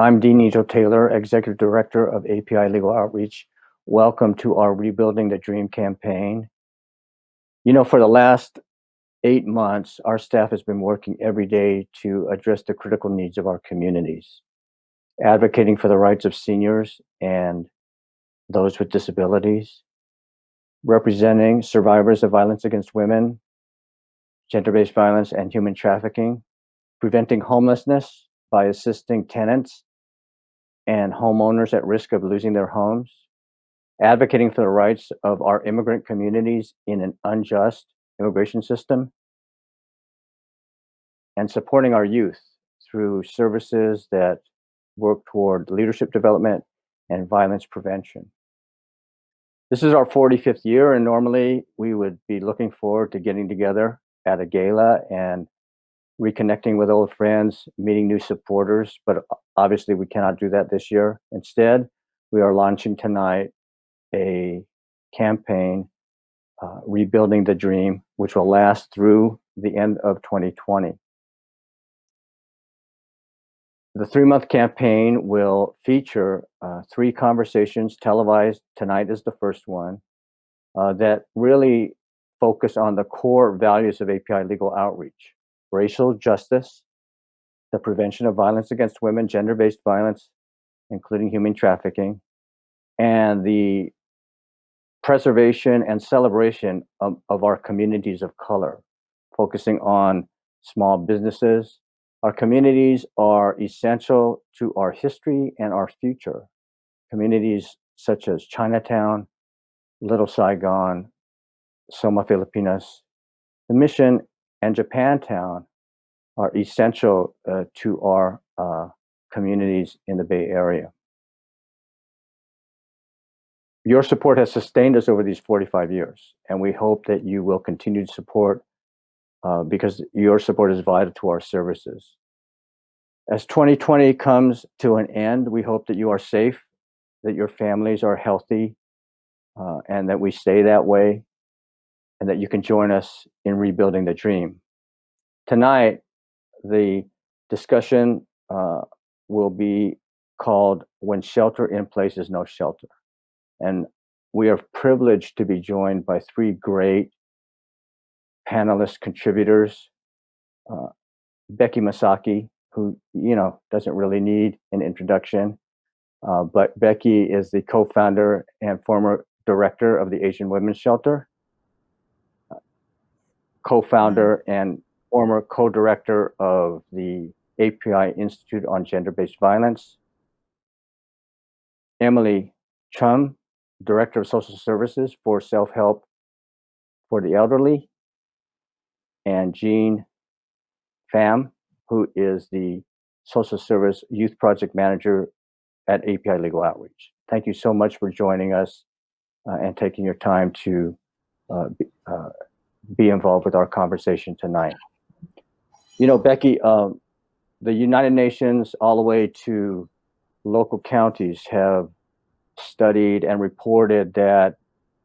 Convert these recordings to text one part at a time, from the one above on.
I'm Dean Nigel Taylor, Executive Director of API Legal Outreach. Welcome to our Rebuilding the Dream campaign. You know, for the last eight months, our staff has been working every day to address the critical needs of our communities, advocating for the rights of seniors and those with disabilities, representing survivors of violence against women, gender-based violence, and human trafficking, preventing homelessness by assisting tenants and homeowners at risk of losing their homes, advocating for the rights of our immigrant communities in an unjust immigration system, and supporting our youth through services that work toward leadership development and violence prevention. This is our 45th year, and normally we would be looking forward to getting together at a gala and reconnecting with old friends, meeting new supporters, but obviously we cannot do that this year. Instead, we are launching tonight a campaign, uh, Rebuilding the Dream, which will last through the end of 2020. The three-month campaign will feature uh, three conversations televised. Tonight is the first one uh, that really focus on the core values of API legal outreach racial justice, the prevention of violence against women, gender-based violence, including human trafficking, and the preservation and celebration of, of our communities of color, focusing on small businesses. Our communities are essential to our history and our future. Communities such as Chinatown, Little Saigon, Soma Filipinas, the mission and Japantown are essential uh, to our uh, communities in the Bay Area. Your support has sustained us over these 45 years, and we hope that you will continue to support uh, because your support is vital to our services. As 2020 comes to an end, we hope that you are safe, that your families are healthy, uh, and that we stay that way and that you can join us in rebuilding the dream. Tonight, the discussion uh, will be called When Shelter in Place is No Shelter. And we are privileged to be joined by three great panelist contributors. Uh, Becky Masaki, who, you know, doesn't really need an introduction, uh, but Becky is the co-founder and former director of the Asian Women's Shelter co-founder and former co-director of the API Institute on Gender-Based Violence. Emily Chum, Director of Social Services for Self-Help for the Elderly. And Jean Pham, who is the Social Service Youth Project Manager at API Legal Outreach. Thank you so much for joining us uh, and taking your time to uh, be, uh, be involved with our conversation tonight. You know, Becky, um, the United Nations all the way to local counties have studied and reported that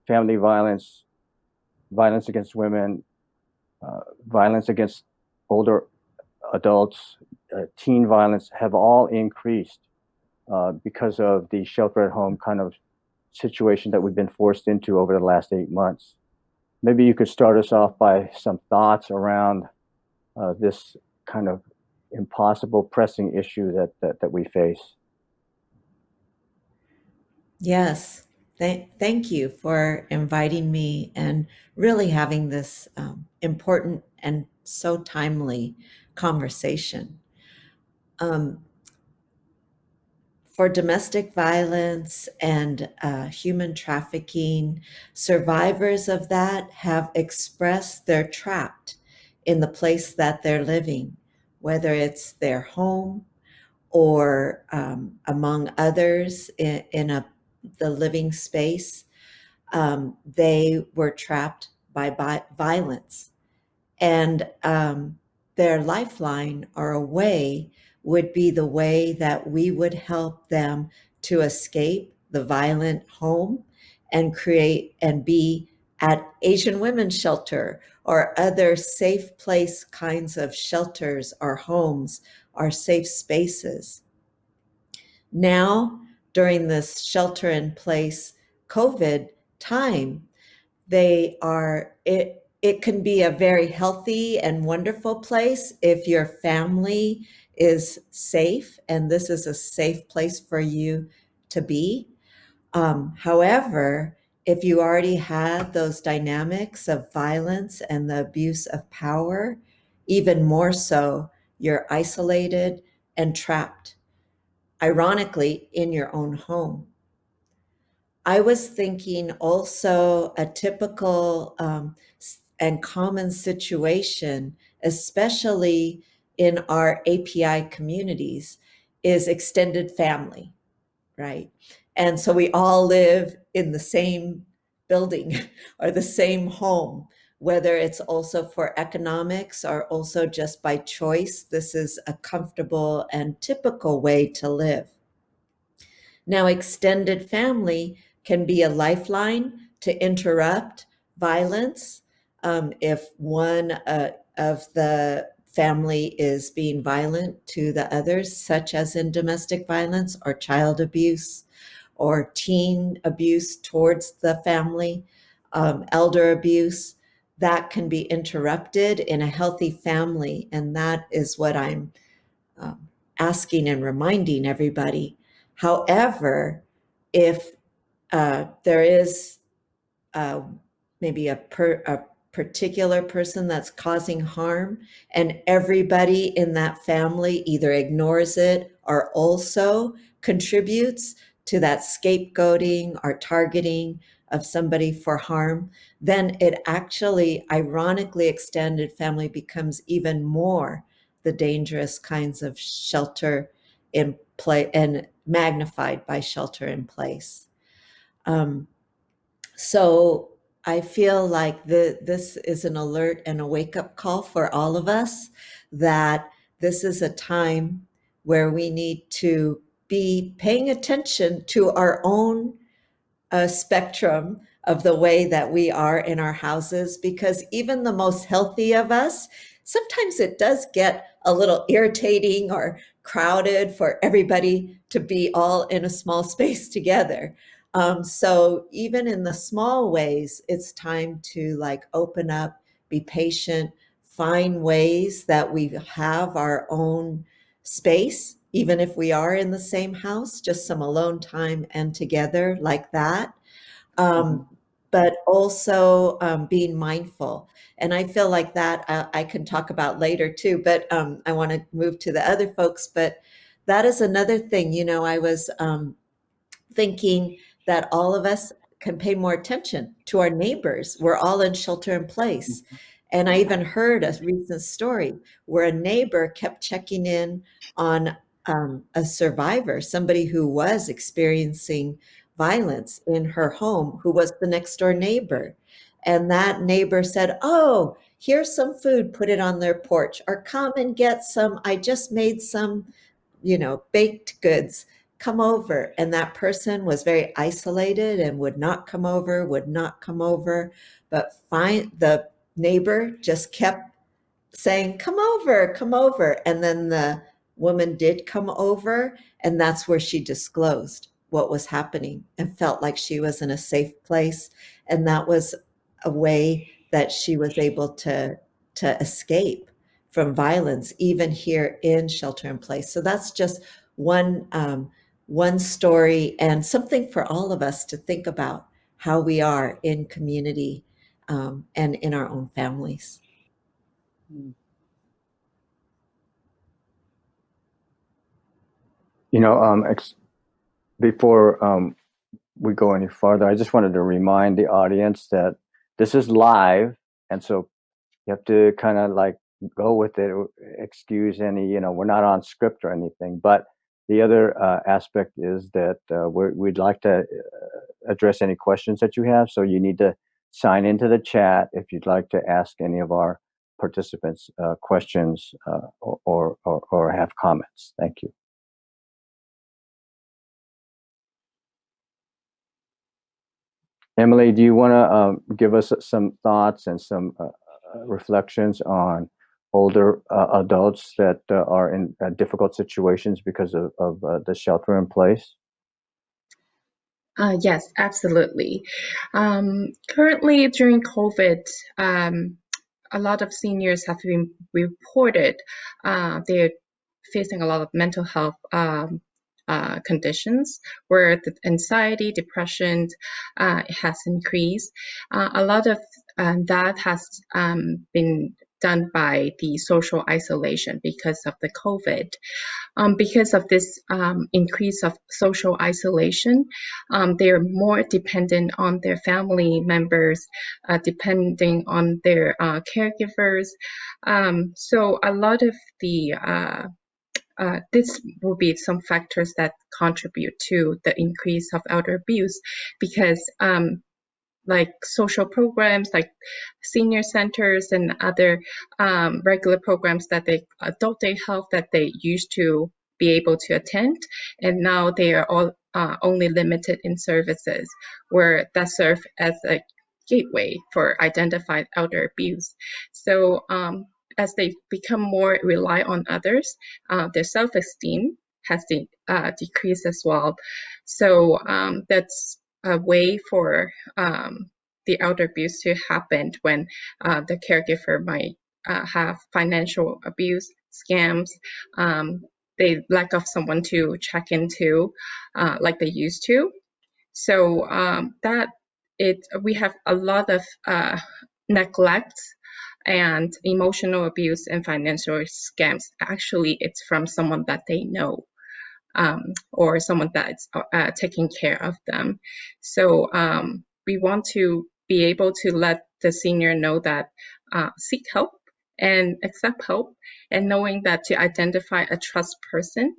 family violence, violence against women, uh, violence against older adults, uh, teen violence have all increased uh, because of the shelter at home kind of situation that we've been forced into over the last eight months. Maybe you could start us off by some thoughts around uh, this kind of impossible pressing issue that, that, that we face. Yes, Th thank you for inviting me and really having this um, important and so timely conversation. Um, for domestic violence and uh, human trafficking, survivors of that have expressed they're trapped in the place that they're living, whether it's their home or um, among others in, in a, the living space. Um, they were trapped by, violence. And um, their lifeline or a way would be the way that we would help them to escape the violent home and create and be at Asian Women's Shelter or other safe place kinds of shelters or homes or safe spaces. Now, during this shelter in place COVID time, they are, it, it can be a very healthy and wonderful place if your family is safe and this is a safe place for you to be. Um, however, if you already had those dynamics of violence and the abuse of power, even more so, you're isolated and trapped, ironically, in your own home. I was thinking also a typical um, and common situation, especially in our API communities, is extended family, right? And so we all live in the same building or the same home, whether it's also for economics or also just by choice. This is a comfortable and typical way to live. Now, extended family can be a lifeline to interrupt violence um, if one uh, of the family is being violent to the others, such as in domestic violence or child abuse or teen abuse towards the family, um, elder abuse, that can be interrupted in a healthy family. And that is what I'm um, asking and reminding everybody. However, if uh, there is uh, maybe a, per, a particular person that's causing harm and everybody in that family either ignores it or also contributes to that scapegoating or targeting of somebody for harm, then it actually, ironically, extended family becomes even more the dangerous kinds of shelter in play and magnified by shelter in place. Um, so I feel like the, this is an alert and a wake up call for all of us that this is a time where we need to be paying attention to our own uh, spectrum of the way that we are in our houses because even the most healthy of us, sometimes it does get a little irritating or crowded for everybody to be all in a small space together. Um, so even in the small ways, it's time to like open up, be patient, find ways that we have our own space, even if we are in the same house, just some alone time and together like that. Um, mm-hmm. but also um, being mindful. And I feel like that I, uh, I can talk about later too, but um, I want to move to the other folks. But that is another thing, you know, I was um, thinking that all of us can pay more attention to our neighbors. We're all in shelter in place. Mm-hmm. And I even heard a recent story where a neighbor kept checking in on um, a survivor, somebody who was experiencing violence in her home, who was the next door neighbor. And that neighbor said, Oh, here's some food, put it on their porch, or come and get some. I just made some, you know, baked goods come over. And that person was very isolated and would not come over, would not come over. But find the neighbor just kept saying, come over, come over. And then the woman did come over. And that's where she disclosed what was happening and felt like she was in a safe place. And that was a way that she was able to, to escape from violence, even here in shelter in place. So that's just one um, one story and something for all of us to think about how we are in community um, and in our own families. You know, um, before um, we go any farther, I just wanted to remind the audience that this is live, and so you have to kind of like go with it. Excuse any, you know, we're not on script or anything, but the other uh, aspect is that uh, we would like to uh, address any questions that you have. So you need to sign into the chat if you'd like to ask any of our participants uh, questions uh, or, or, or have comments. Thank you. Emily, do you want to um, give us some thoughts and some uh, reflections on older uh, adults that uh, are in uh, difficult situations because of, of uh, the shelter in place? Yes, absolutely. Um, currently, during COVID, um, a lot of seniors have been reported they're facing a lot of mental health um, uh, conditions where the anxiety, depression uh, has increased. Uh, a lot of um, that has um, been done by the social isolation because of the COVID. Um, because of this um, increase of social isolation, um, they're more dependent on their family members, uh, depending on their uh, caregivers. Um, so a lot of the uh, this will be some factors that contribute to the increase of elder abuse because um, like social programs like senior centers and other um, regular programs that they adult day health that they used to be able to attend and now they are all uh, only limited in services where that serve as a gateway for identified elder abuse. So um, as they become more rely on others uh, their self-esteem has de- uh, decreased as well so um, that's a way for um, the elder abuse to happen when uh, the caregiver might uh, have financial abuse, scams, um, they lack of someone to check into uh, like they used to. So um, that it we have a lot of uh, neglect and emotional abuse and financial scams. Actually, it's from someone that they know um, or someone that's uh, taking care of them. So um, we want to be able to let the senior know that uh, seek help and accept help and knowing that to identify a trust person,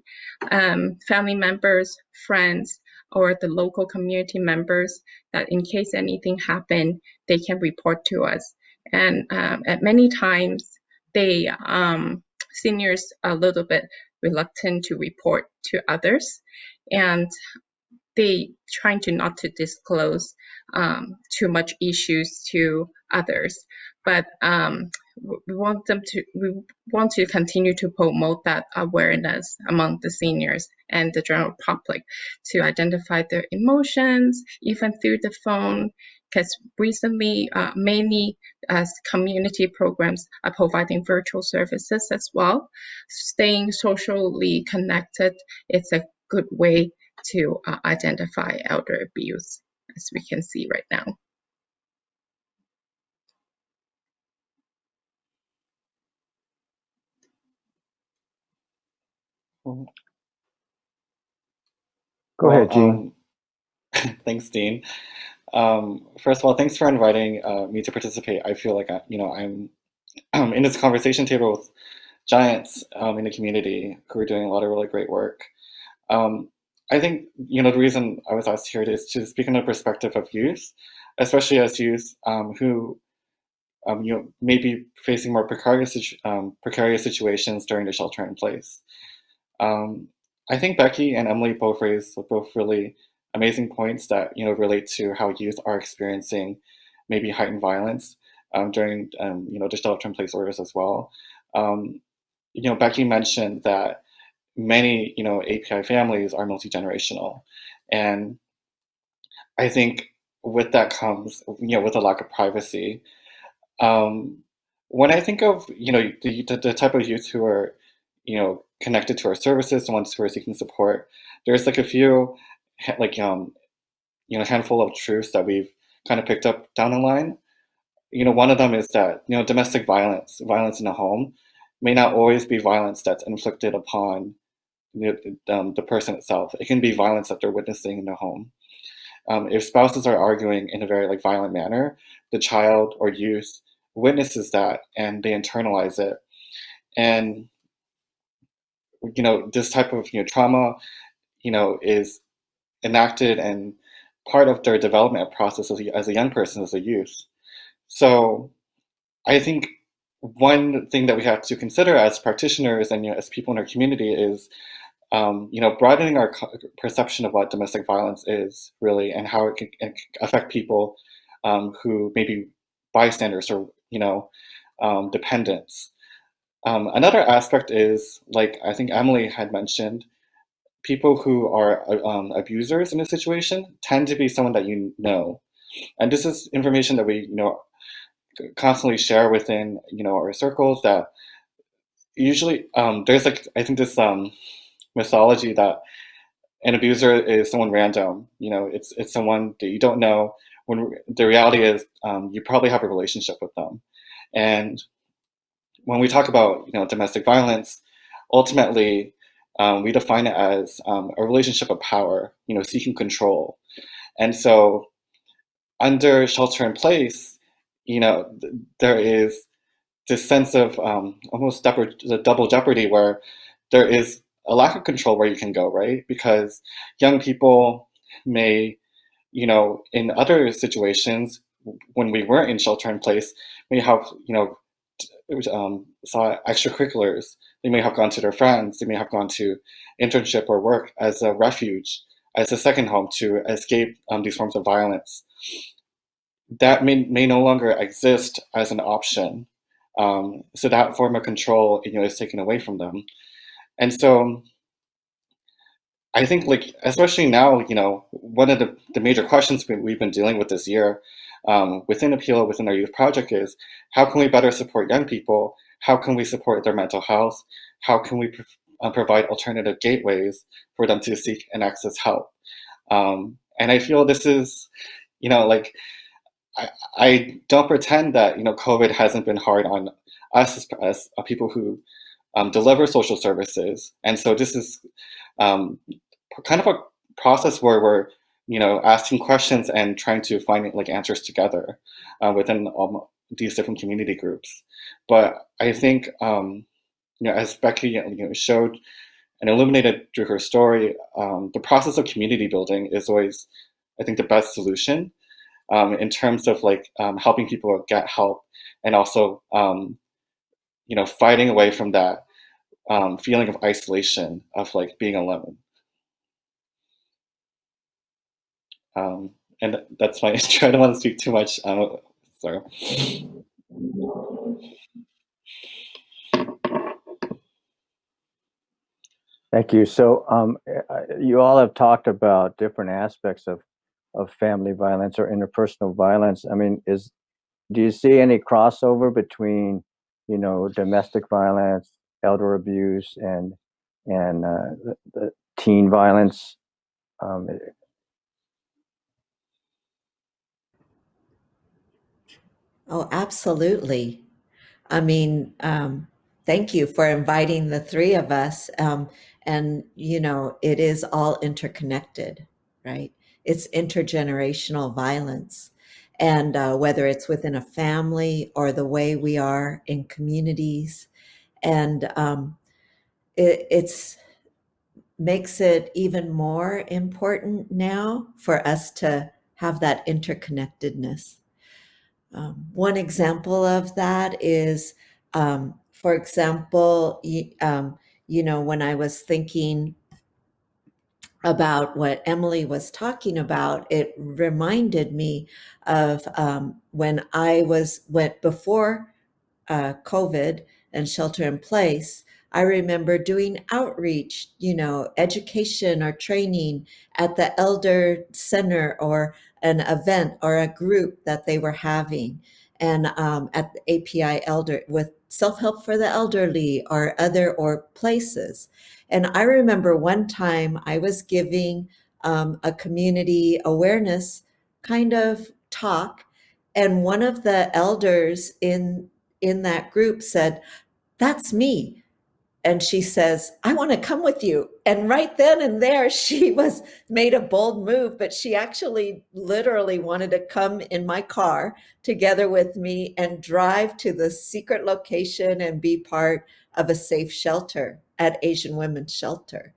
um, family members, friends, or the local community members that in case anything happen, they can report to us. And um, at many times, they um, seniors are a little bit reluctant to report to others. And they trying to not to disclose um, too much issues to others. But um, we want them to we want to continue to promote that awareness among the seniors and the general public to identify their emotions even through the phone because recently uh, many uh, community programs are providing virtual services as well. Staying socially connected is a good way to uh, identify elder abuse, as we can see right now. Go well, ahead, Jean. Um, thanks, Dean. Um, first of all, thanks for inviting uh, me to participate. I feel like I, you know I'm um, in this conversation table with giants um, in the community who are doing a lot of really great work. Um, I think you know the reason I was asked here is to speak in the perspective of youth, especially as youth um, who um, you know may be facing more precarious precarious situations during the shelter in place. I think Becky and Emily both raised both really amazing points that you know relate to how youth are experiencing maybe heightened violence um, during um, you know the shelter-in-place orders as well. Um, you know, Becky mentioned that many you know API families are multi-generational, and I think with that comes you know with a lack of privacy. Um, when I think of you know the, the, the type of youth who are you know connected to our services, the ones who are seeking support, there's like a few like um you know handful of truths that we've kind of picked up down the line. You know one of them is that you know domestic violence violence in the home may not always be violence that's inflicted upon the, um, the person itself. It can be violence that they're witnessing in the home. Um, if spouses are arguing in a very like violent manner the child or youth witnesses that and they internalize it. And you know this type of you know trauma you know is enacted and part of their development process as a, as a young person, as a youth. So I think one thing that we have to consider as practitioners and you know, as people in our community is um, you know, broadening our perception of what domestic violence is really and how it can, it can affect people um, who may be bystanders or, you know, um, dependents. Um, another aspect is, like I think Emily had mentioned, people who are uh, um, abusers in a situation tend to be someone that you know. And this is information that we, you know, constantly share within, you know, our circles that usually um, there's like, I think this um, mythology that an abuser is someone random, you know, it's, it's someone that you don't know when the reality is um, you probably have a relationship with them. And when we talk about, you know, domestic violence, ultimately, um, we define it as um, a relationship of power, you know, seeking control. And so under shelter in place, you know, th- there is this sense of um, almost double, jeopardy where there is a lack of control where you can go, right? Because young people may, you know, in other situations, when we weren't in shelter in place, may have, you know, um, saw extracurriculars. They may have gone to their friends. They may have gone to internship or work as a refuge, as a second home to escape um, these forms of violence. That may, may no longer exist as an option. Um, so that form of control, you know, is taken away from them. And so I think like, especially now, you know, one of the, the major questions we- we've been dealing with this year um, within Appeal, within our youth project is, how can we better support young people? How can we support their mental health? How can we pro- uh, provide alternative gateways for them to seek and access help? Um, and I feel this is, you know, like, I, I don't pretend that, you know, COVID hasn't been hard on us as, as uh, people who um, deliver social services. And so this is um, kind of a process where we're you know asking questions and trying to find like answers together uh, within um, these different community groups. But I think um, you know as Becky you know, showed and illuminated through her story, um, the process of community building is always I think the best solution um, in terms of like um, helping people get help and also um, you know fighting away from that um, feeling of isolation of like being alone. Um, and that's my intro. I don't want to speak too much. Thank you. So um, you all have talked about different aspects of of family violence or interpersonal violence. I mean, is do you see any crossover between you know domestic violence, elder abuse, and and uh, the, the teen violence? Um, Oh, absolutely. I mean, um, thank you for inviting the three of us. Um, and, you know, it is all interconnected, right? It's intergenerational violence. And uh, whether it's within a family or the way we are in communities, and um, it it's makes it even more important now for us to have that interconnectedness. Um, one example of that is, um, for example, um, you know, when I was thinking about what Emily was talking about, it reminded me of um, when I was went before uh, COVID and shelter in place. I remember doing outreach, you know, education or training at the elder center or an event or a group that they were having, and um, at the API Elder with self help for the elderly or other or places. And I remember one time I was giving um, a community awareness kind of talk, and one of the elders in in that group said, "That's me." And she says, "I want to come with you." And right then and there, she was made a bold move, but she actually literally wanted to come in my car together with me and drive to the secret location and be part of a safe shelter at Asian Women's Shelter.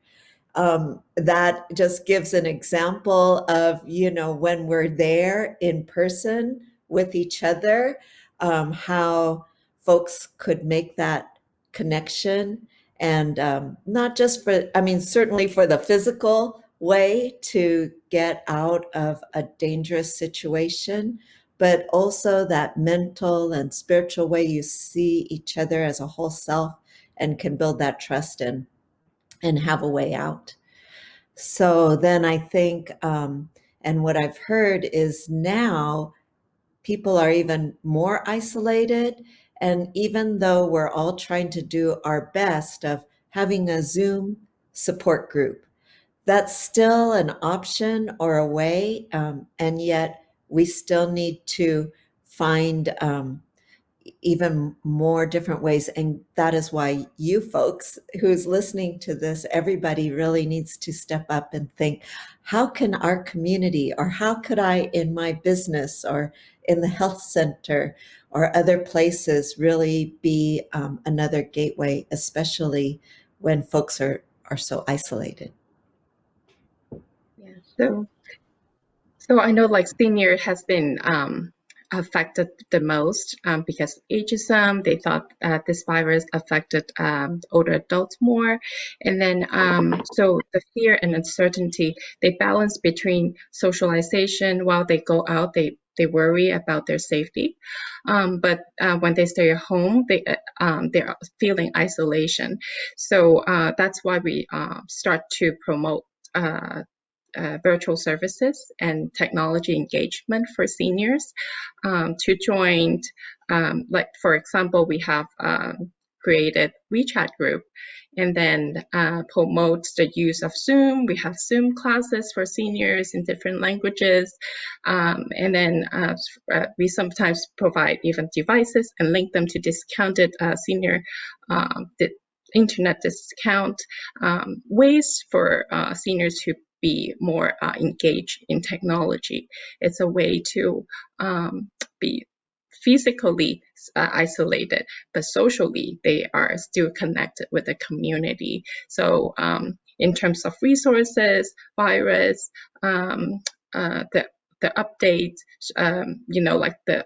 Um, that just gives an example of, you know, when we're there in person with each other, um, how folks could make that connection and um, not just for i mean certainly for the physical way to get out of a dangerous situation but also that mental and spiritual way you see each other as a whole self and can build that trust in and have a way out. So then i think um, and what i've heard is now people are even more isolated and even though we're all trying to do our best of having a Zoom support group, that's still an option or a way. Um, and yet we still need to find um, even more different ways. And that is why you folks who's listening to this, everybody really needs to step up and think, how can our community or how could I in my business or in the health center or other places really be um, another gateway, especially when folks are, are so isolated? Yeah. So, so I know like senior has been um, affected the most um, because ageism. They thought uh, this virus affected um, older adults more, and then um, so the fear and uncertainty they balance between socialization while they go out. They they worry about their safety, um, but uh, when they stay at home, they uh, um, they're feeling isolation. So uh, that's why we uh, start to promote uh, uh, virtual services and technology engagement for seniors um, to join. Um, like for example, we have um, created WeChat group and then uh, promotes the use of Zoom. We have Zoom classes for seniors in different languages. Um, and then uh, uh we sometimes provide even devices and link them to discounted uh, senior um, internet discount um, ways for uh, seniors to be more uh, engaged in technology. It's a way to um, be physically uh, isolated, but socially they are still connected with the community. So um, in terms of resources, virus, um, uh, the the updates, um, you know, like the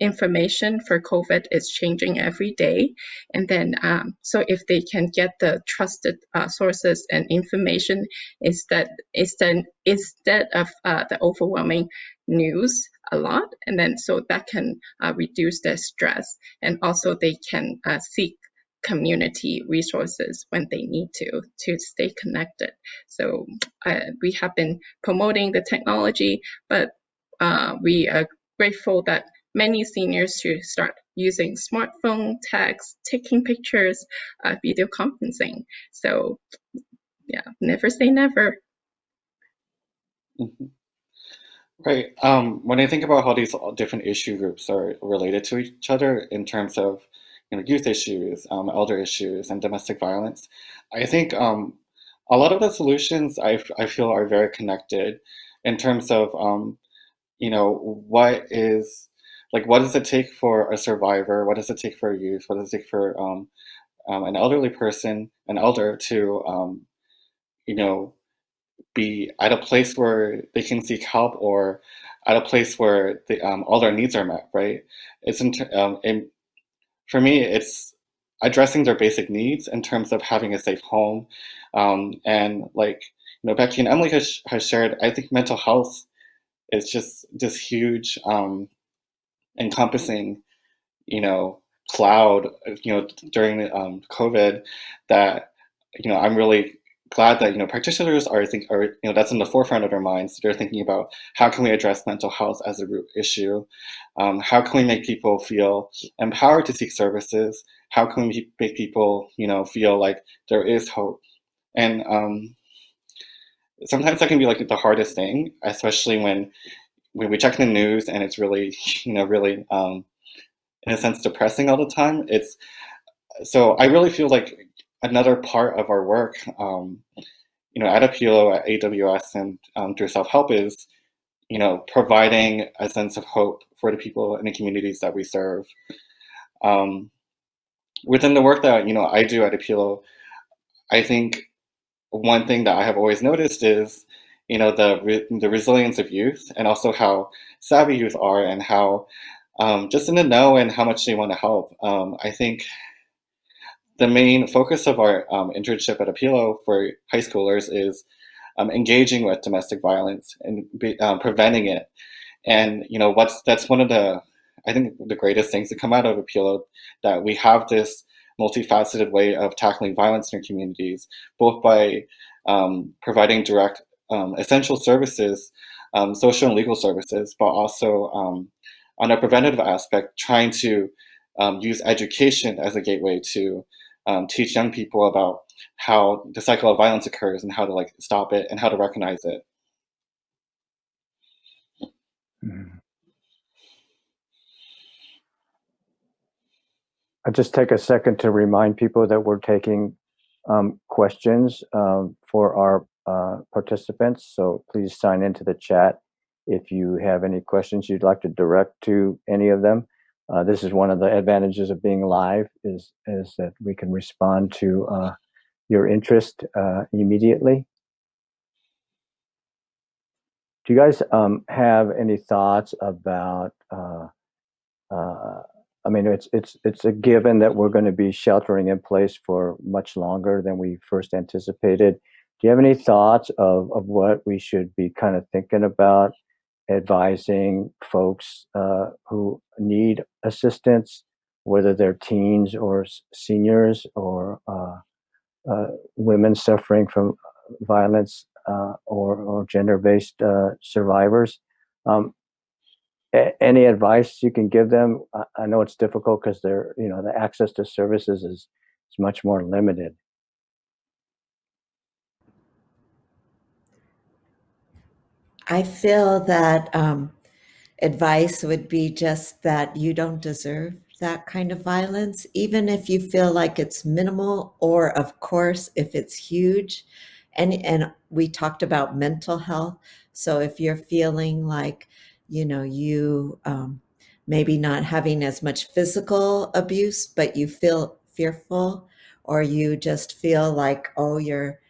information for COVID is changing every day. And then, um, so if they can get the trusted uh, sources and information instead, instead, instead of uh, the overwhelming news a lot, and then so that can uh, reduce their stress. And also they can uh, seek community resources when they need to to stay connected. So uh, we have been promoting the technology, but uh, we are grateful that many seniors to start using smartphone, text, taking pictures, uh, video conferencing. So yeah, never say never. Mm -hmm. Right. Um, when I think about how these different issue groups are related to each other in terms of you know, youth issues, um, elder issues, and domestic violence, I think um, a lot of the solutions I, I feel are very connected in terms of, um, you know, what is like what does it take for a survivor? What does it take for a youth? What does it take for um, um, an elderly person, an elder, to you know be at a place where they can seek help or at a place where the, um, all their needs are met, right? It's in, um, in, for me, it's addressing their basic needs in terms of having a safe home. Um, and like, you know, Becky and Emily has, has shared, I think mental health is just this huge um, encompassing, you know, cloud, you know, during um, COVID that, you know, I'm really glad that, you know, practitioners are, think, are, you know, that's in the forefront of their minds. They're thinking about how can we address mental health as a root issue? Um, how can we make people feel empowered to seek services? How can we make people, you know, feel like there is hope? And um, sometimes that can be like the hardest thing, especially when when we check the news and it's really, you know, really, um, in a sense, depressing all the time. It's so I really feel like another part of our work, um, you know, at Apilo, at AWS, and um, through self help is, you know, providing a sense of hope for the people and the communities that we serve. Um, within the work that you know I do at Apilo, I think one thing that I have always noticed is you know, the, re the resilience of youth and also how savvy youth are and how um, just in the know and how much they want to help. Um, I think the main focus of our um, internship at Apilo for high schoolers is um, engaging with domestic violence and be, um, preventing it. And you know what's that's one of the I think the greatest things that come out of Apilo that we have this multifaceted way of tackling violence in our communities, both by um, providing direct um, essential services, um, social and legal services, but also um, on a preventative aspect, trying to um, use education as a gateway to um, teach young people about how the cycle of violence occurs and how to like stop it and how to recognize it. Mhm. I'll just take a second to remind people that we're taking um, questions um, for our uh, participants. So please sign into the chat if you have any questions you'd like to direct to any of them. Uh, this is one of the advantages of being live is is that we can respond to uh, your interest uh, immediately. Do you guys um, have any thoughts about? Uh, uh, I mean, it's it's it's a given that we're going to be sheltering in place for much longer than we first anticipated. Do you have any thoughts of of what we should be kind of thinking about advising folks uh, who need assistance, whether they're teens or seniors or uh, uh, women suffering from violence uh, or, or gender-based uh, survivors. Um, any advice you can give them? I, I know it's difficult because they're, you know, the access to services is, is much more limited. I feel that um, advice would be just that you don't deserve that kind of violence, even if you feel like it's minimal, or of course, if it's huge. And, and we talked about mental health. So if you're feeling like, you know, you um, maybe not having as much physical abuse, but you feel fearful, or you just feel like, oh, you're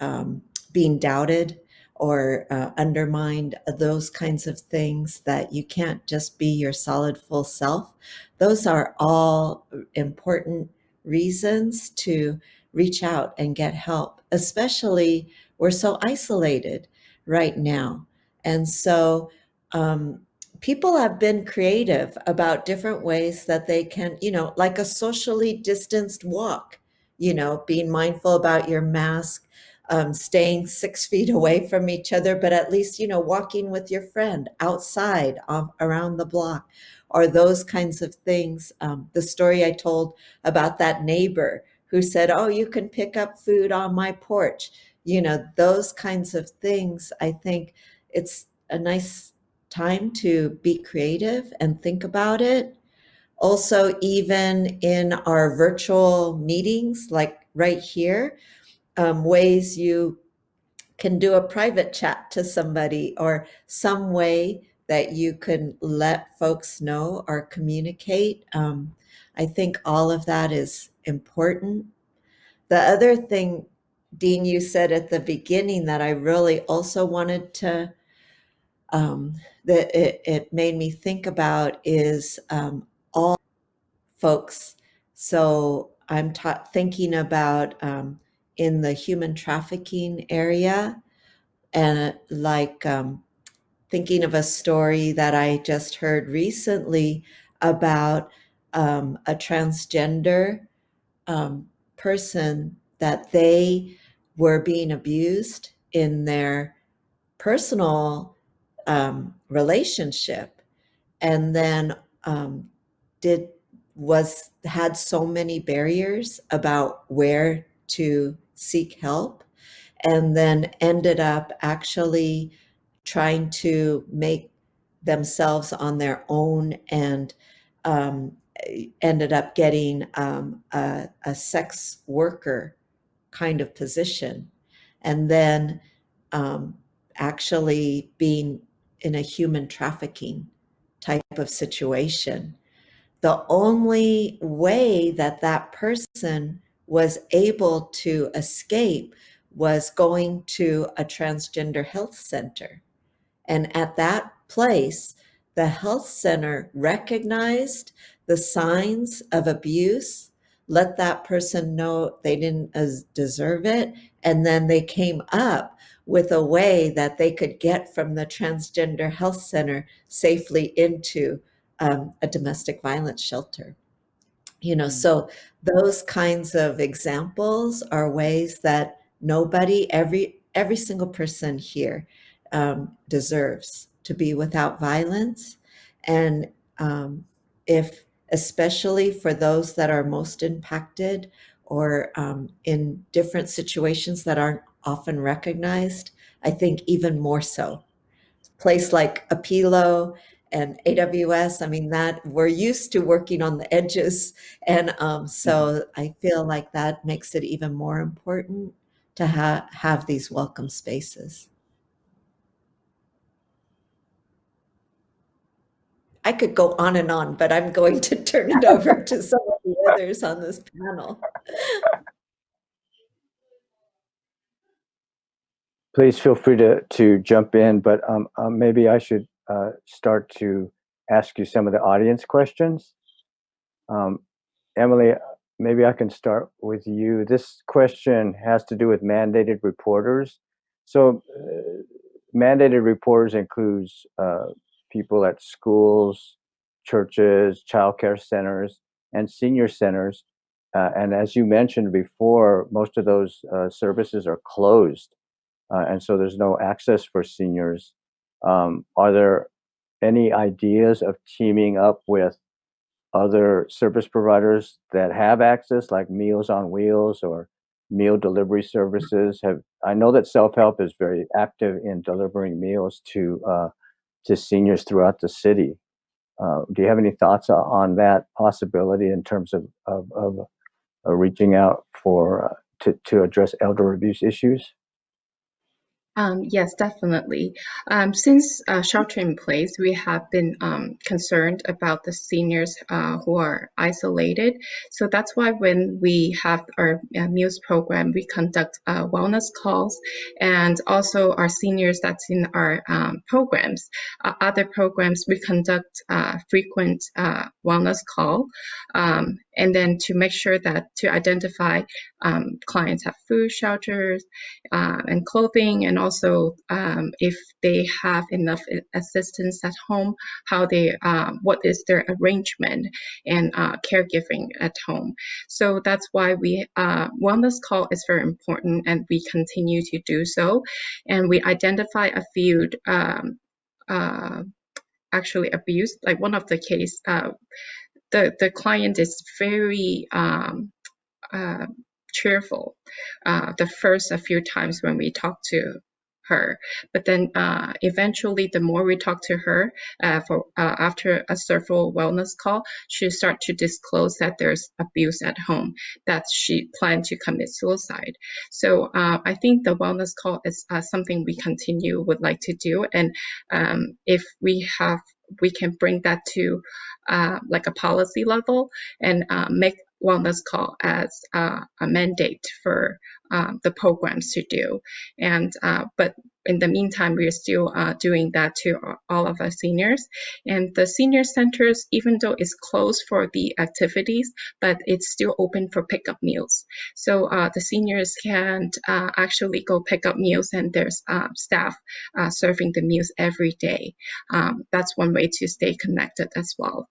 um, being doubted or uh, undermined, uh, those kinds of things that you can't just be your solid full self. Those are all important reasons to reach out and get help, especially we're so isolated right now. And so um, people have been creative about different ways that they can, you know, like a socially distanced walk, you know, being mindful about your mask um, staying six feet away from each other, but at least, you know, walking with your friend outside um, around the block or those kinds of things. Um, the story I told about that neighbor who said, Oh, you can pick up food on my porch. You know, those kinds of things. I think it's a nice time to be creative and think about it. Also, even in our virtual meetings, like right here, um, ways you can do a private chat to somebody or some way that you can let folks know or communicate. Um, I think all of that is important. The other thing, Dean, you said at the beginning that I really also wanted to, um, that it, it made me think about is um, all folks. So I'm thinking about um, in the human trafficking area. And uh, like um, thinking of a story that I just heard recently about um, a transgender um, person that they were being abused in their personal um, relationship. And then um, did was had so many barriers about where to seek help and then ended up actually trying to make themselves on their own and um, ended up getting um, a, a sex worker kind of position. And then um, actually being in a human trafficking type of situation. The only way that that person was able to escape was going to a transgender health center. And at that place, the health center recognized the signs of abuse, let that person know they didn't deserve it, and then they came up with a way that they could get from the transgender health center safely into um, a domestic violence shelter. You know, so those kinds of examples are ways that nobody, every every single person here um, deserves to be without violence, and um, if especially for those that are most impacted or um, in different situations that aren't often recognized, I think even more so. Place like Apilo and AWS, I mean, that we're used to working on the edges. And um, so I feel like that makes it even more important to ha- have these welcome spaces. I could go on and on, but I'm going to turn it over to some of the others on this panel. Please feel free to, to jump in, but um, uh, maybe I should uh, start to ask you some of the audience questions. Um, Emily, maybe I can start with you. This question has to do with mandated reporters. So uh, mandated reporters includes uh, people at schools, churches, childcare centers, and senior centers. Uh, and as you mentioned before, most of those uh, services are closed. Uh, and so there's no access for seniors. Um, are there any ideas of teaming up with other service providers that have access, like Meals on Wheels or meal delivery services? Have I know that self help is very active in delivering meals to uh, to seniors throughout the city. Uh, do you have any thoughts on that possibility in terms of of, of uh, reaching out for uh, to to address elder abuse issues? Um, yes, definitely. Um, since uh, shelter in place, we have been um, concerned about the seniors uh, who are isolated. So that's why when we have our uh, meals program, we conduct uh, wellness calls and also our seniors that's in our um, programs. Uh, other programs, we conduct uh, frequent wellness call um, and then to make sure that to identify um, clients have food, shelters, and clothing and also also um, if they have enough assistance at home, how they, uh, what is their arrangement and uh, caregiving at home. So that's why we, uh, wellness call is very important and we continue to do so. And we identify a few um, uh, actually abused, like one of the case, uh, the, the client is very um, uh, cheerful uh, the first a few times when we talk to her. But then uh, eventually, the more we talk to her uh, for uh, after a several wellness call, she start to disclose that there's abuse at home, that she planned to commit suicide. So uh, I think the wellness call is uh, something we continue would like to do, and um, if we have we can bring that to uh, like a policy level and make wellness call as uh, a mandate for um, the programs to do. And uh, but in the meantime, we are still uh, doing that to all of our seniors. And the senior centers, even though it's closed for the activities, but it's still open for pickup meals. So uh, the seniors can uh, actually go pick up meals, and there's uh, staff uh, serving the meals every day. Um, that's one way to stay connected as well.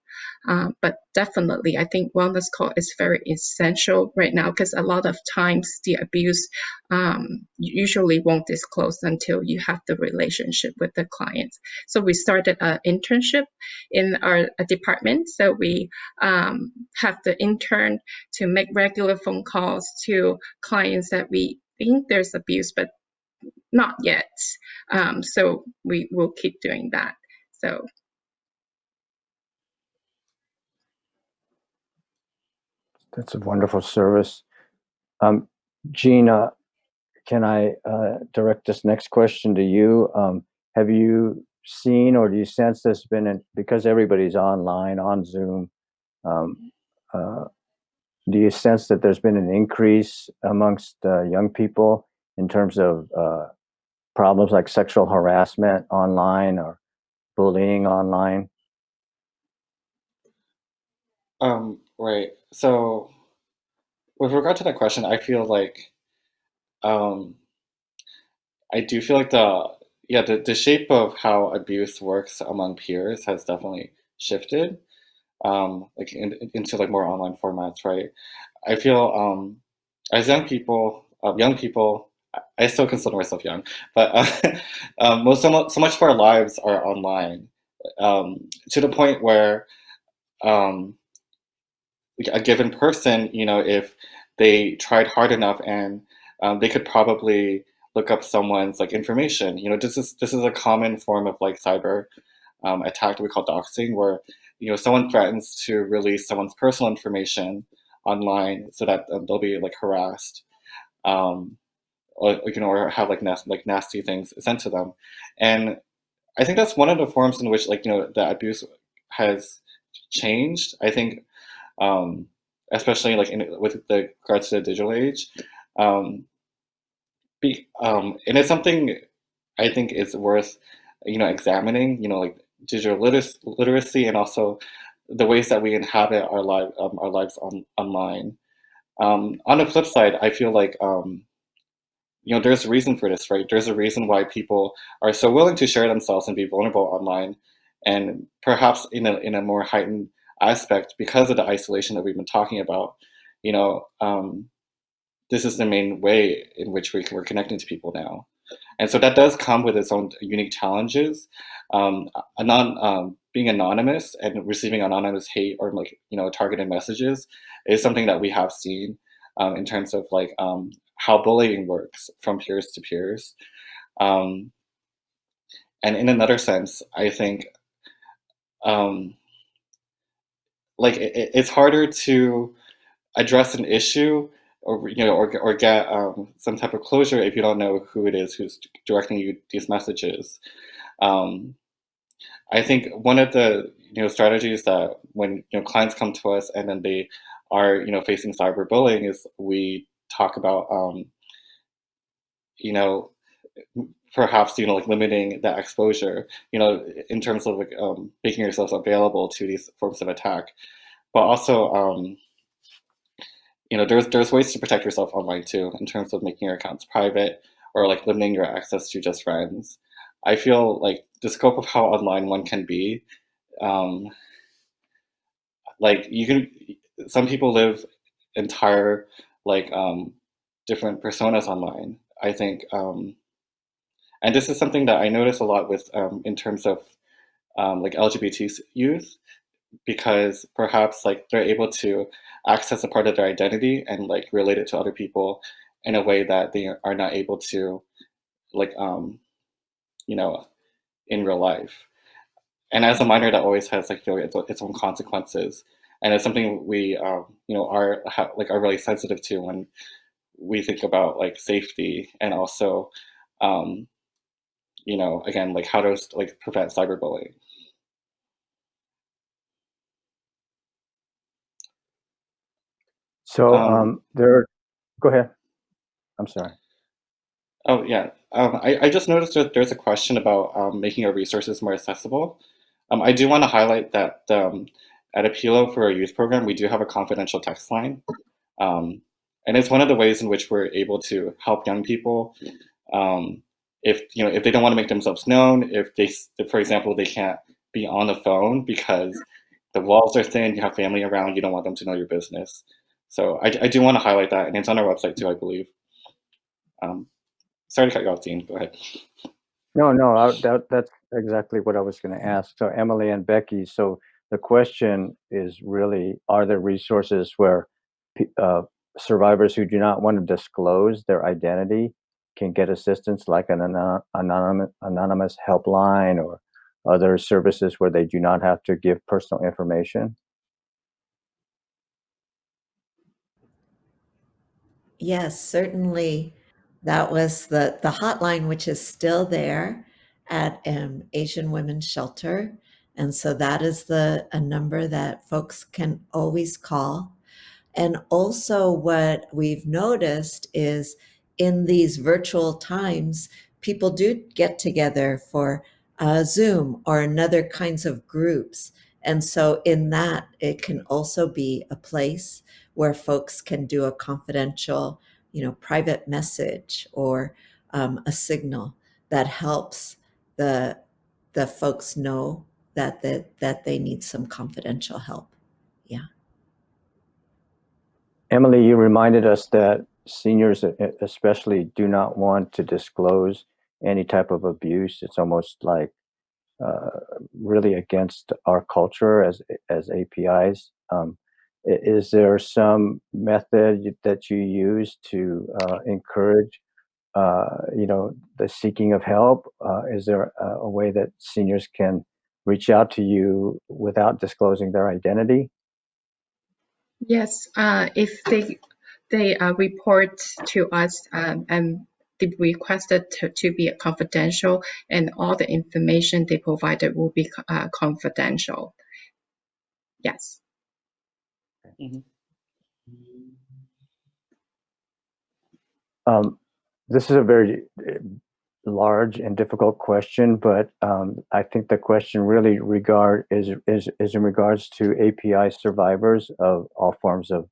Um, but definitely, I think wellness call is very essential right now because a lot of times the abuse um, usually won't disclose until you have the relationship with the clients. So we started an internship in our department. So we um, have the intern to make regular phone calls to clients that we think there's abuse, but not yet. Um, so we will keep doing that. So That's a wonderful service. Um, Gina, can I uh, direct this next question to you? Um, have you seen or do you sense there's been, an, because everybody's online, on Zoom, um, uh, do you sense that there's been an increase amongst uh, young people in terms of uh, problems like sexual harassment online or bullying online? Um, right. So with regard to that question, I feel like um, I do feel like the yeah the, the shape of how abuse works among peers has definitely shifted um, like in, into like more online formats, right? I feel um, as young people, uh, young people, I still consider myself young, but uh, um, most so much, so much of our lives are online um, to the point where um, a given person, you know, if they tried hard enough and um, they could probably look up someone's like information. You know, this is this is a common form of like cyber um, attack that we call doxing, where you know someone threatens to release someone's personal information online so that um, they'll be like harassed, um, or you know, or have like nas- like nasty things sent to them, and I think that's one of the forms in which like you know the abuse has changed. I think, um, especially like in, with the regards to the digital age, um, be, um, and it's something I think is worth you know examining. You know, like digital literacy, literacy and also the ways that we inhabit our life um, our lives on online. Um, on the flip side, I feel like um, you know there's a reason for this, right? There's a reason why people are so willing to share themselves and be vulnerable online, and perhaps in a in a more heightened aspect because of the isolation that we've been talking about. You know, um, this is the main way in which we, we're connecting to people now. And so that does come with its own unique challenges. Um, anon, um, being anonymous and receiving anonymous hate or like you know targeted messages is something that we have seen um, in terms of like um, how bullying works from peers to peers. Um, and in another sense, I think um, like it, it's harder to address an issue or you know, or or get um, some type of closure if you don't know who it is who's directing you these messages. Um, I think one of the you know strategies that when you know clients come to us and then they are you know facing cyberbullying is we talk about um, you know perhaps you know like limiting that exposure you know in terms of like um, making yourselves available to these forms of attack, but also um, you know, there's there's ways to protect yourself online too, in terms of making your accounts private or like limiting your access to just friends. I feel like the scope of how online one can be, um, like you can, some people live entire like um, different personas online. I think, um, and this is something that I notice a lot with um, in terms of um, like LGBT youth because perhaps like they're able to access a part of their identity and like relate it to other people in a way that they are not able to like um you know in real life. And as a minor that always has like you know its, own consequences. And it's something we um you know are like are really sensitive to when we think about like safety and also um you know again like how to like prevent cyberbullying So Um, um, there, go ahead. I'm sorry. Oh, yeah. Um, I, I just noticed that there's a question about um, making our resources more accessible. Um, I do want to highlight that um, at Apilo for our youth program, we do have a confidential text line. Um, and it's one of the ways in which we're able to help young people um, if you know if they don't want to make themselves known, if they, for example, they can't be on the phone because the walls are thin, you have family around, you don't want them to know your business. So I, I do want to highlight that, and it's on our website too, I believe. Um, sorry to cut you off, Dean. Go ahead. No, no, I, that, that's exactly what I was going to ask. So Emily and Becky, so the question is really, are there resources where uh, survivors who do not want to disclose their identity can get assistance like an anonymous, anonymous helpline or other services where they do not have to give personal information? Yes, certainly. That was the the hotline, which is still there at um, Asian Women's Shelter, and so that is the a number that folks can always call. And also, what we've noticed is in these virtual times, people do get together for uh, Zoom or another kinds of groups. And so, in that, it can also be a place where folks can do a confidential, you know, private message or um, a signal that helps the the folks know that that that they need some confidential help. Yeah. Emily, you reminded us that seniors especially do not want to disclose any type of abuse. It's almost like uh, really against our culture as as APIs. Um, is there some method that you use to uh, encourage, uh, you know, the seeking of help? Uh, is there a, a way that seniors can reach out to you without disclosing their identity? Yes, uh, if they they uh, report to us um, and they requested to, to be confidential, and all the information they provided will be uh, confidential. Yes. Um, this is a very uh, large and difficult question, but um, I think the question really regard is is is in regards to API survivors of all forms of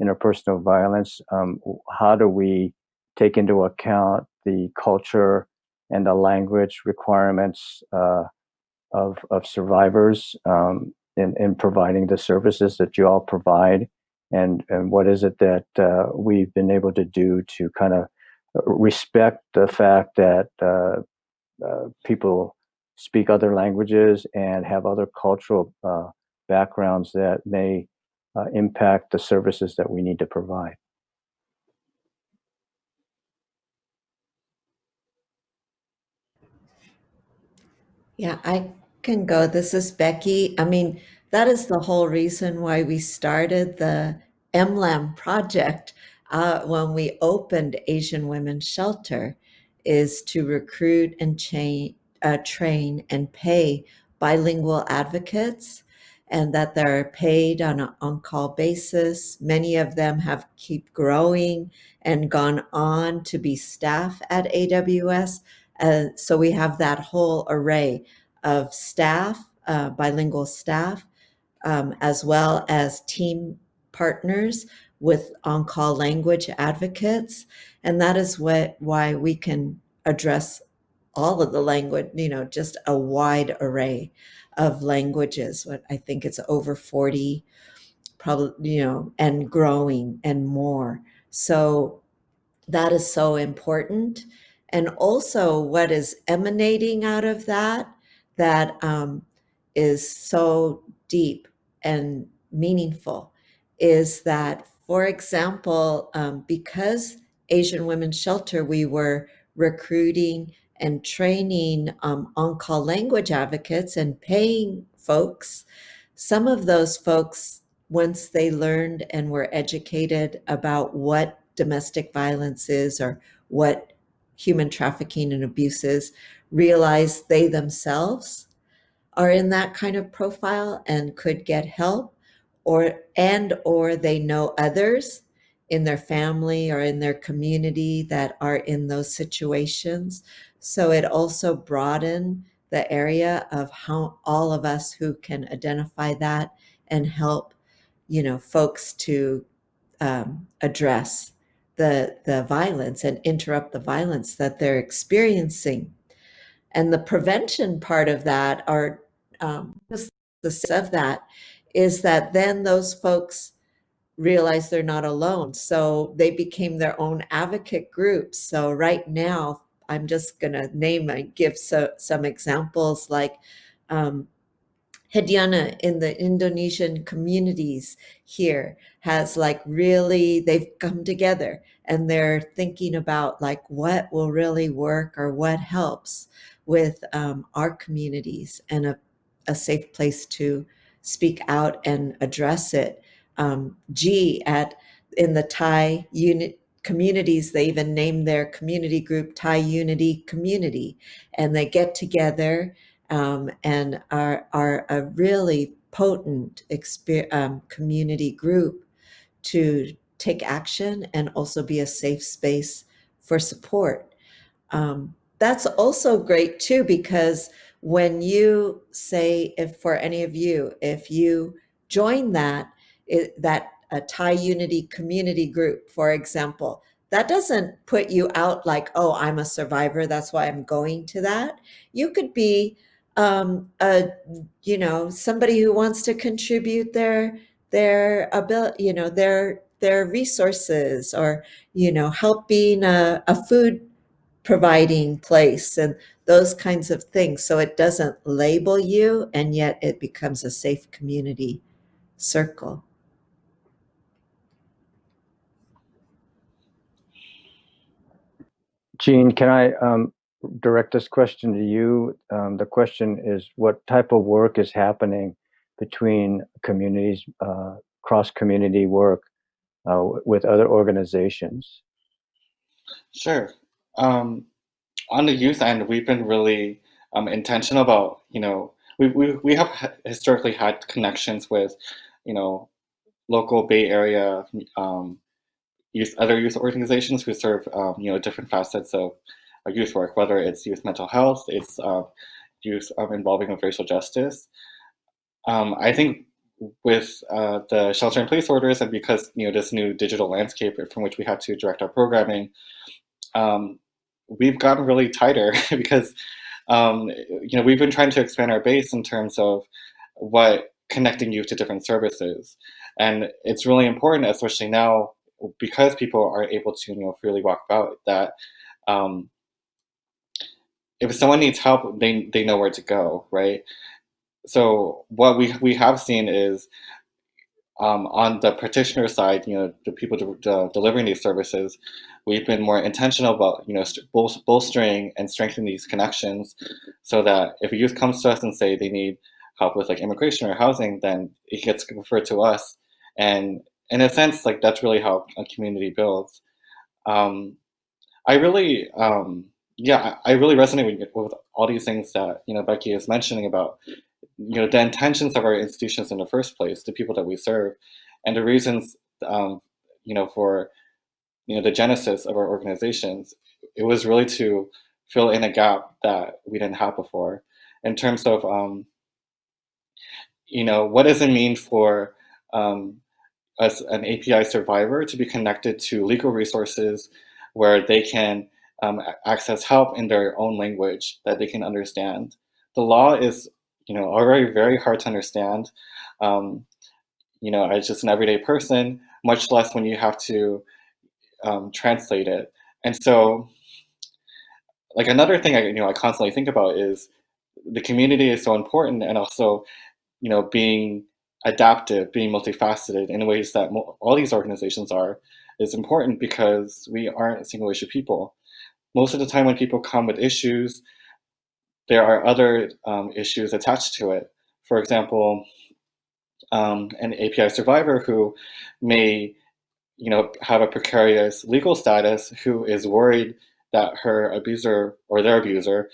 interpersonal violence. Um, how do we take into account the culture and the language requirements uh, of of survivors um, in in providing the services that you all provide? And and what is it that uh, we've been able to do to kind of respect the fact that uh, uh, people speak other languages and have other cultural uh, backgrounds that may uh, impact the services that we need to provide. Yeah, I can go. This is Becky. I mean, that is the whole reason why we started the MLAM project uh, when we opened Asian Women's Shelter, is to recruit and chain, uh, train and pay bilingual advocates, and that they're paid on an on-call basis. Many of them have keep growing and gone on to be staff at AWS. Uh, so we have that whole array of staff, uh, bilingual staff, um, as well as team partners with on-call language advocates, and that is what why we can address all of the language. You know, just a wide array of languages. What I think it's over forty, probably you know, and growing and more. So that is so important. And also, what is emanating out of that that um, is so deep and meaningful is that, for example, um, because Asian Women's Shelter, we were recruiting and training um, on call language advocates and paying folks. Some of those folks, once they learned and were educated about what domestic violence is or what human trafficking and abuse is, realize they themselves are in that kind of profile and could get help or and or they know others in their family or in their community that are in those situations so it also broadened the area of how all of us who can identify that and help you know folks to um, address the the violence and interrupt the violence that they're experiencing. And the prevention part of that are um, just the of that is that then those folks realize they're not alone. So they became their own advocate groups. So right now i'm just going to name and give so, some examples like um, Hediana in the Indonesian communities here has like really they've come together and they're thinking about like what will really work or what helps with um, our communities and a, a safe place to speak out and address it. Um, G at in the Thai unit communities, they even name their community group Thai Unity Community, and they get together um, and are are a really potent um, community group to take action and also be a safe space for support. Um, that's also great too because when you say if for any of you if you join that it, that a Thai Unity community group, for example, that doesn't put you out like, oh, I'm a survivor, that's why I'm going to that. You could be um, a you know somebody who wants to contribute their their ability, you know, their their resources, or you know, help being a, a food providing place and those kinds of things. So it doesn't label you, and yet it becomes a safe community circle. Jean, can I um, direct this question to you? Um, the question is what type of work is happening between communities, uh, cross community work uh, with other organizations? Sure. Um, on the youth end, we've been really um, intentional about, you know, we, we, we have historically had connections with, you know, local Bay Area um, youth, other youth organizations who serve, um, you know, different facets of youth work, whether it's youth mental health, it's uh, youth um, involving with racial justice. Um, I think with uh, the shelter in place orders and because you know this new digital landscape from which we have to direct our programming, um, we've gotten really tighter because um, you know we've been trying to expand our base in terms of what connecting youth to different services, and it's really important, especially now because people are able to you know freely walk about that. Um, if someone needs help, they they know where to go, right? So what we we have seen is um, on the practitioner side, you know, the people de de delivering these services, we've been more intentional about, you know, bol bolstering and strengthening these connections so that if a youth comes to us and say they need help with like immigration or housing, then it gets referred to us. And in a sense, like that's really how a community builds. Um, I really, um, yeah, I really resonate with, with all these things that, you know, Becky is mentioning about you know, the intentions of our institutions in the first place, the people that we serve, and the reasons, um, you know, for, you know, the genesis of our organizations, it was really to fill in a gap that we didn't have before in terms of, um, you know, what does it mean for um, us, an API survivor to be connected to legal resources where they can um, access help in their own language that they can understand. The law is you know, already very, very hard to understand. Um, you know, as just an everyday person, much less when you have to um, translate it. And so, like another thing I, you know, I constantly think about is the community is so important, and also, you know, being adaptive, being multifaceted in ways that all these organizations are, is important because we aren't single issue people. Most of the time when people come with issues, there are other um, issues attached to it. For example, um, an API survivor who may you know, have a precarious legal status who is worried that her abuser or their abuser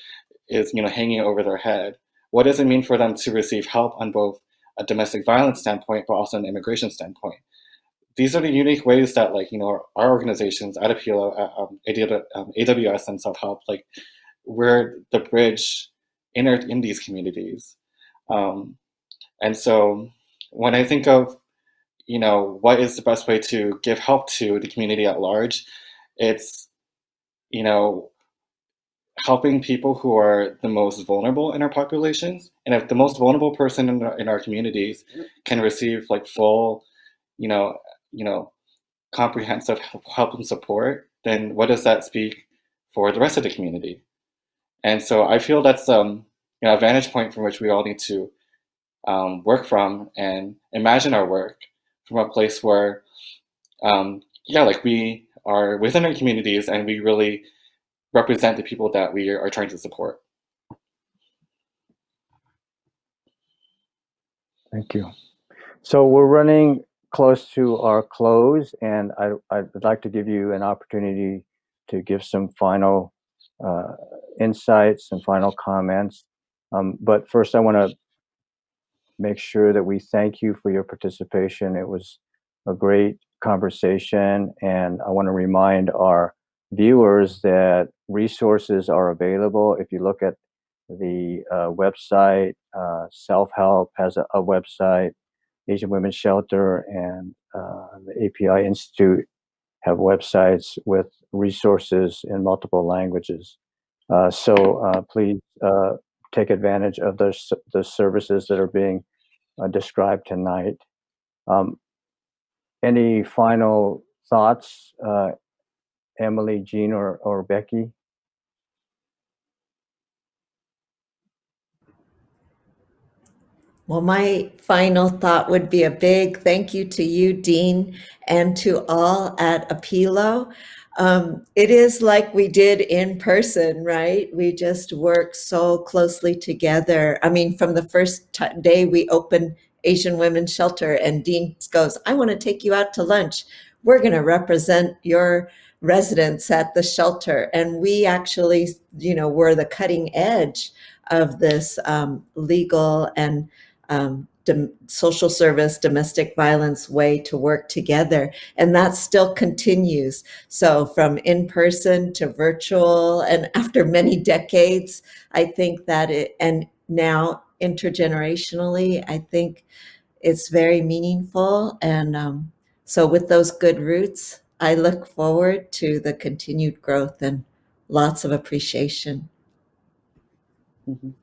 is you know, hanging over their head. What does it mean for them to receive help on both a domestic violence standpoint, but also an immigration standpoint? These are the unique ways that like, you know, our organizations, Adapilo, um, AWS and Self-Help, like we're the bridge in, our, in these communities. Um, and so when I think of, you know, what is the best way to give help to the community at large, it's, you know, helping people who are the most vulnerable in our populations. And if the most vulnerable person in our, in our communities can receive like full, you know, you know, comprehensive help and support, then what does that speak for the rest of the community? And so I feel that's um, you know, a vantage point from which we all need to um, work from and imagine our work from a place where, um, yeah, like we are within our communities and we really represent the people that we are trying to support. Thank you. So we're running close to our close and I, I'd like to give you an opportunity to give some final uh, insights and final comments. Um, but first, I want to make sure that we thank you for your participation. It was a great conversation, and I want to remind our viewers that resources are available. If you look at the uh, website, uh, Self Help has a, a, website, Asian Women's Shelter and uh, the API Institute have websites with resources in multiple languages. Uh, so uh, please uh, take advantage of those the services that are being described tonight. Um, any final thoughts, Emily, Jean, or, or Becky? Well, my final thought would be a big thank you to you, Dean, and to all at Apilo. Um, it is like we did in person, right? We just work so closely together. I mean, from the first day we opened Asian Women's Shelter, and Dean goes, I want to take you out to lunch. We're going to represent your residents at the shelter. And we actually, you know, were the cutting edge of this um, legal and um, social service, domestic violence way to work together. And that still continues. So, from in person to virtual, and after many decades, I think that it, and now intergenerationally, I think it's very meaningful. And um, so, with those good roots, I look forward to the continued growth and lots of appreciation. Mhm.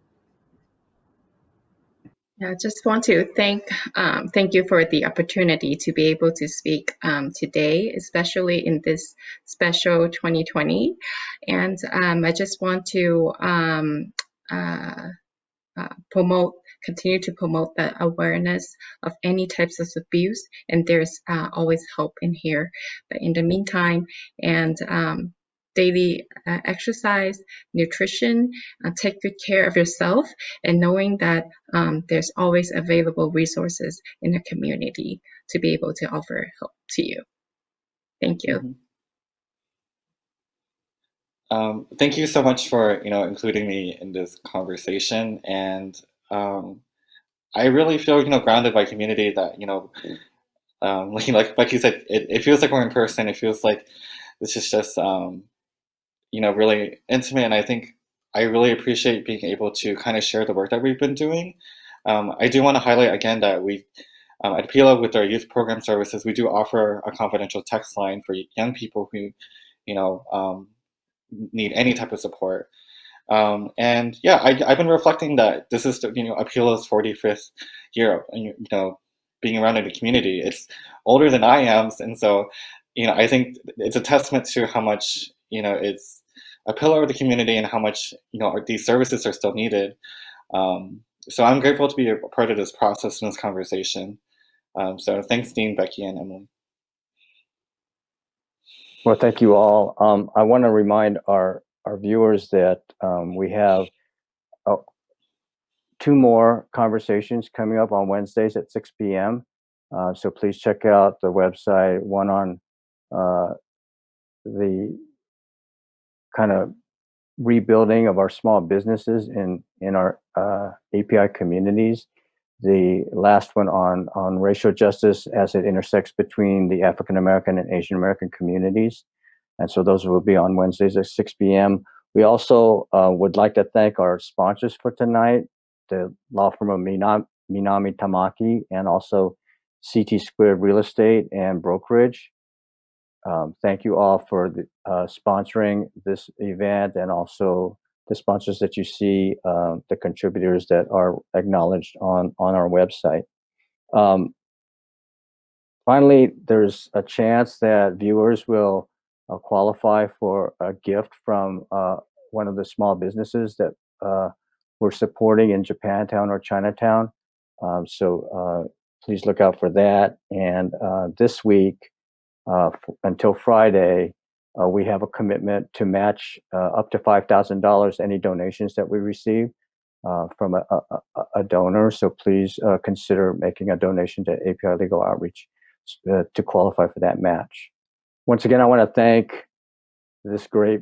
Yeah, I just want to thank um, thank you for the opportunity to be able to speak um, today, especially in this special 2020. And um, I just want to um, uh, uh, promote, continue to promote the awareness of any types of abuse. And there's uh, always hope in here. But in the meantime, and um, daily uh, exercise, nutrition, uh, take good care of yourself, and knowing that um, there's always available resources in the community to be able to offer help to you. Thank you. Mhm. Um, thank you so much for you know including me in this conversation, and um, I really feel you know grounded by community that you know um, like like you said, it, it feels like we're in person. It feels like this is just um, you know really intimate, and I think I really appreciate being able to kind of share the work that we've been doing. Um, I do want to highlight again that we um, at Pila with our youth program services, we do offer a confidential text line for young people who you know um, need any type of support. Um, and yeah, I, I've been reflecting that this is you know Apilo's 45th year, of, you know, being around in the community. It's older than I am, and so you know I think it's a testament to how much you know it's a pillar of the community and how much you know these services are still needed. Um, so I'm grateful to be a part of this process and this conversation. Um, so thanks, Dean, Becky, and Emily. Well, thank you all. Um, I want to remind our our viewers that um, we have uh, two more conversations coming up on Wednesdays at 6 p.m. Uh, so please check out the website. One on uh, the kind of rebuilding of our small businesses in in our uh, API communities. The last one on on racial justice as it intersects between the African American and Asian American communities. And so those will be on Wednesdays at 6 p.m. We also uh, would like to thank our sponsors for tonight, the law firm of Minami, Minami Tamaki and also CT Squared Real Estate and Brokerage. Um, thank you all for the, uh, sponsoring this event and also the sponsors that you see, um, the contributors that are acknowledged on, on our website. Um, finally, there's a chance that viewers will uh, qualify for a gift from uh, one of the small businesses that uh, we're supporting in Japantown or Chinatown. Um, so uh, please look out for that. And uh, this week, uh, until Friday, we have a commitment to match up to $5,000 any donations that we receive from a, a, a- donor. So please consider making a donation to API Legal Outreach to qualify for that match. Once again, I want to thank this great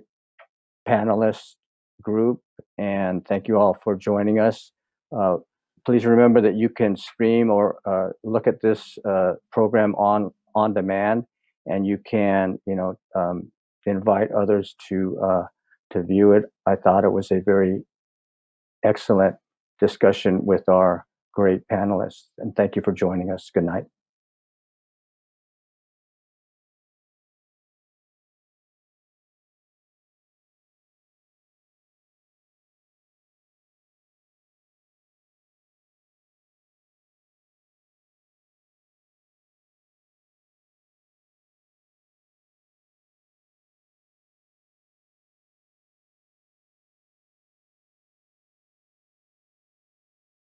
panelist group and thank you all for joining us. Uh, please remember that you can stream or uh, look at this uh, program on on demand, and you can you know um, invite others to uh, to view it. I thought it was a very excellent discussion with our great panelists. And thank you for joining us. Good night.